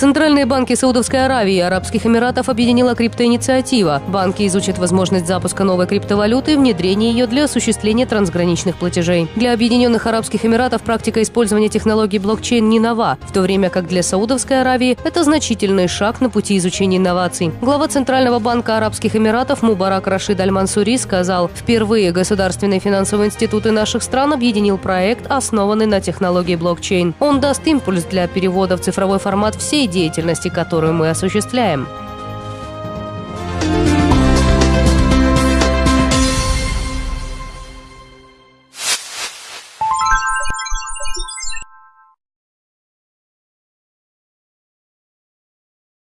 Центральные банки Саудовской Аравии и Арабских Эмиратов объединила криптоинициатива. Банки изучат возможность запуска новой криптовалюты и внедрения ее для осуществления трансграничных платежей. Для Объединенных Арабских Эмиратов практика использования технологий блокчейн не нова, в то время как для Саудовской Аравии это значительный шаг на пути изучения инноваций. Глава Центрального банка Арабских Эмиратов Мубарак Рашид Аль-Мансури сказал, впервые государственные финансовые институты наших стран объединил проект, основанный на технологии блокчейн. Он даст импульс для перевода в цифровой формат всей деятельности, которую мы осуществляем.